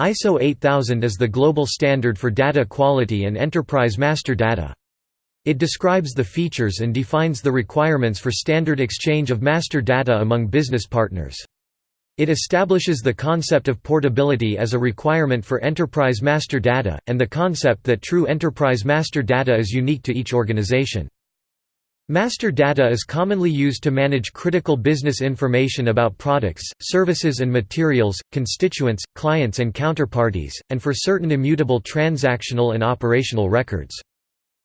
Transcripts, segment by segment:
ISO 8000 is the global standard for data quality and enterprise master data. It describes the features and defines the requirements for standard exchange of master data among business partners. It establishes the concept of portability as a requirement for enterprise master data, and the concept that true enterprise master data is unique to each organization. Master data is commonly used to manage critical business information about products, services and materials, constituents, clients and counterparties, and for certain immutable transactional and operational records.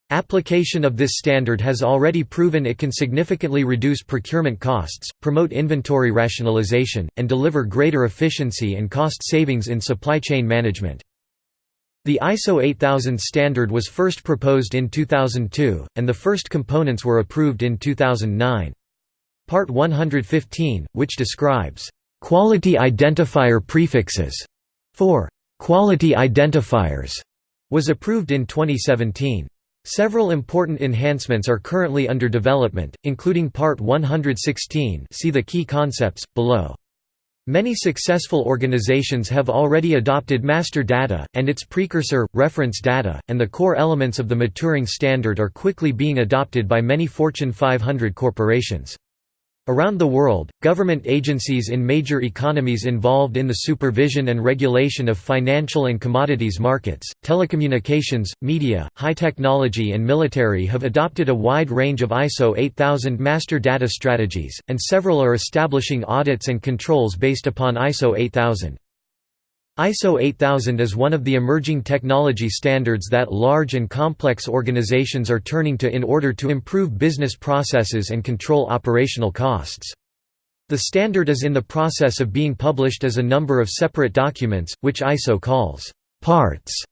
Application of this standard has already proven it can significantly reduce procurement costs, promote inventory rationalization, and deliver greater efficiency and cost savings in supply chain management. The ISO 8000 standard was first proposed in 2002, and the first components were approved in 2009. Part 115, which describes quality identifier prefixes for quality identifiers, was approved in 2017. Several important enhancements are currently under development, including Part 116 see the key concepts, below. Many successful organizations have already adopted master data, and its precursor, reference data, and the core elements of the maturing standard are quickly being adopted by many Fortune 500 corporations. Around the world, government agencies in major economies involved in the supervision and regulation of financial and commodities markets, telecommunications, media, high technology and military have adopted a wide range of ISO 8000 master data strategies, and several are establishing audits and controls based upon ISO 8000. ISO 8000 is one of the emerging technology standards that large and complex organizations are turning to in order to improve business processes and control operational costs. The standard is in the process of being published as a number of separate documents, which ISO calls parts.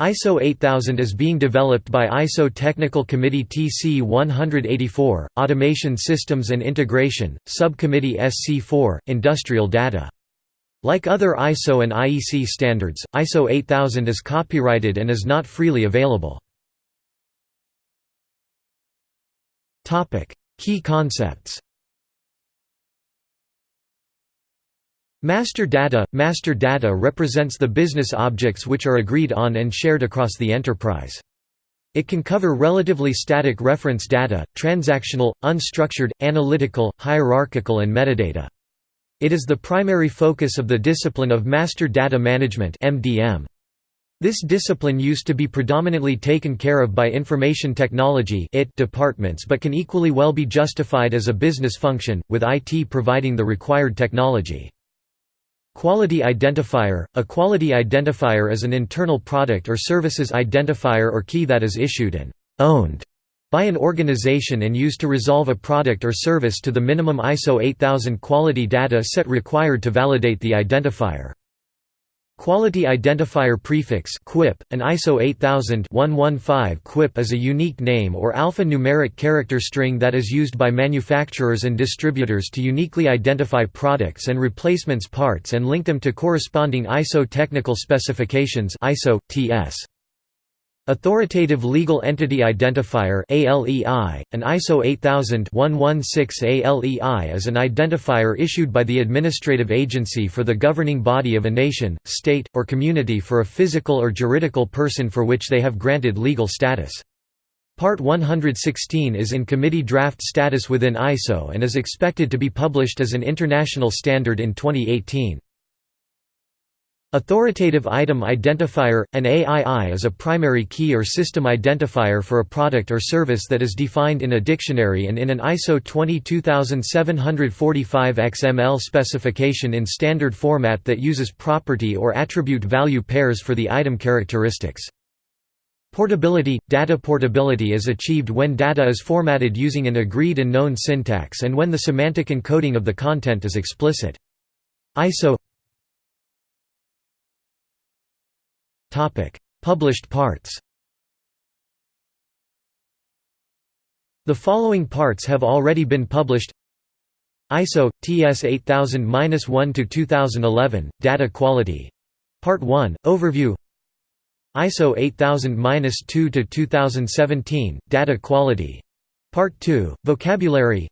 ISO 8000 is being developed by ISO Technical Committee TC 184, Automation Systems and Integration, Subcommittee SC4, Industrial Data. Like other ISO and IEC standards, ISO 8000 is copyrighted and is not freely available. Key concepts Master data – Master data represents the business objects which are agreed on and shared across the enterprise. It can cover relatively static reference data, transactional, unstructured, analytical, hierarchical and metadata. It is the primary focus of the discipline of Master Data Management (MDM). This discipline used to be predominantly taken care of by information technology departments but can equally well be justified as a business function, with IT providing the required technology. Quality identifier – A quality identifier is an internal product or services identifier or key that is issued and «owned» by an organization and used to resolve a product or service to the minimum ISO 8000 quality data set required to validate the identifier. Quality Identifier Prefix QUIP, an ISO 8000-115 QUIP is a unique name or alphanumeric character string that is used by manufacturers and distributors to uniquely identify products and replacements parts and link them to corresponding ISO technical specifications ISO, TS. Authoritative Legal Entity Identifier ALEI, an ISO 8000-116 ALEI is an identifier issued by the administrative agency for the governing body of a nation, state, or community for a physical or juridical person for which they have granted legal status. Part 116 is in committee draft status within ISO and is expected to be published as an international standard in 2018. Authoritative Item Identifier – An AII is a primary key or system identifier for a product or service that is defined in a dictionary and in an ISO 22745 XML specification in standard format that uses property or attribute value pairs for the item characteristics. Portability – Data portability is achieved when data is formatted using an agreed and known syntax and when the semantic encoding of the content is explicit. ISO Published parts The following parts have already been published. ISO TS 8000-1 to 2011 Data Quality. Part 1 Overview. ISO 8000-2 to 2017 Data Quality. Part 2 Vocabulary.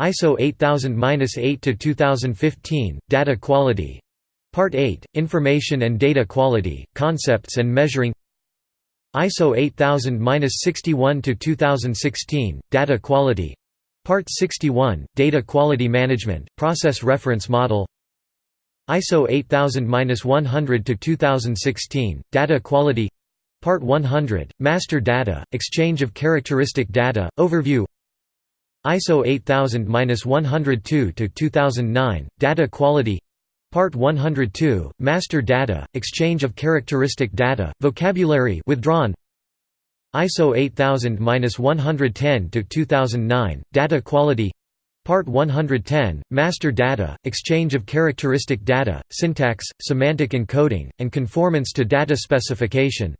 ISO 8000-8 to 2015 Data Quality Part 8 Information and Data Quality Concepts and Measuring ISO 8000-61 to 2016 Data Quality Part 61 Data Quality Management Process Reference Model ISO 8000-100 to 2016 Data Quality Part 100 Master Data Exchange of Characteristic Data Overview ISO 8000-102 to 2009 Data Quality Part 102 Master Data Exchange of Characteristic Data Vocabulary withdrawn. ISO 8000-110 to 2009 Data Quality. Part 110 Master Data Exchange of Characteristic Data Syntax Semantic Encoding and Conformance to Data Specification.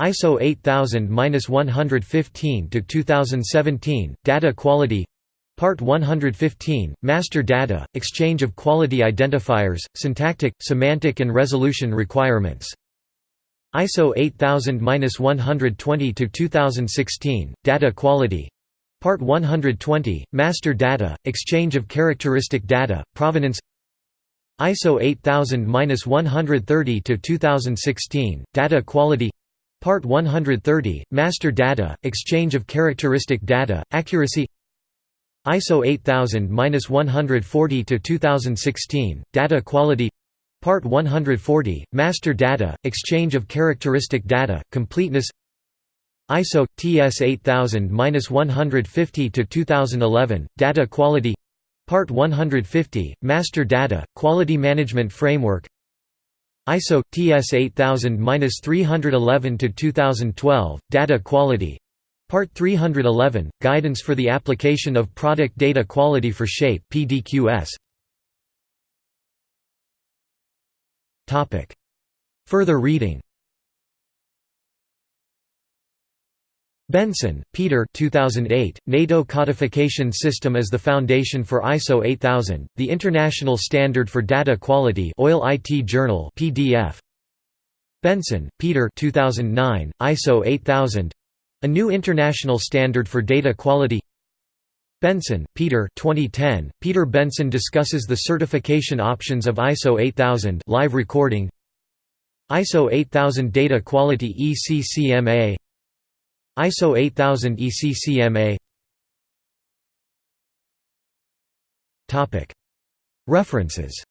ISO 8000-115 to 2017 Data Quality Part 115 Master Data Exchange of Quality Identifiers Syntactic Semantic and Resolution Requirements. ISO 8000-120 to 2016 Data Quality. Part 120 Master Data Exchange of Characteristic Data Provenance. ISO 8000-130 to 2016 Data Quality. Part 130 Master Data Exchange of Characteristic Data Accuracy ISO 8000-140 to 2016 Data Quality. Part 140 Master Data Exchange of Characteristic Data Completeness. ISO TS 8000-150 to 2011 Data Quality. Part 150 Master Data Quality Management Framework. ISO TS 8000-311 to 2012 Data Quality Part 311 Guidance for the application of product data quality for SHAPE PDQS Topic. Further reading. Benson, Peter. 2008, NATO Codification System as the Foundation for ISO 8000, the International Standard for Data Quality Oil IT Journal PDF. Benson, Peter. 2009, ISO 8000 A New International Standard for Data Quality. Benson, Peter 2010, Peter Benson discusses the certification options of ISO 8000 live recording. ISO 8000 Data Quality ECCMA ISO 8000 ECCMA References